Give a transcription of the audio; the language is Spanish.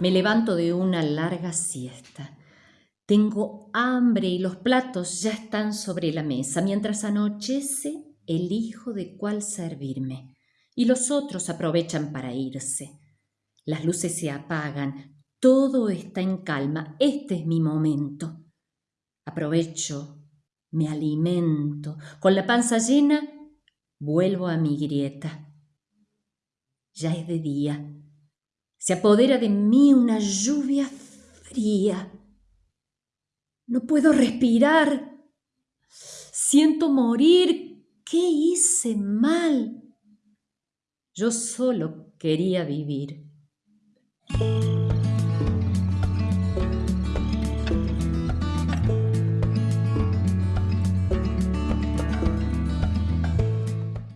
Me levanto de una larga siesta. Tengo hambre y los platos ya están sobre la mesa. Mientras anochece, elijo de cuál servirme. Y los otros aprovechan para irse. Las luces se apagan. Todo está en calma. Este es mi momento. Aprovecho, me alimento. Con la panza llena, vuelvo a mi grieta. Ya es de día. Se apodera de mí una lluvia fría. No puedo respirar. Siento morir. ¿Qué hice mal? Yo solo quería vivir.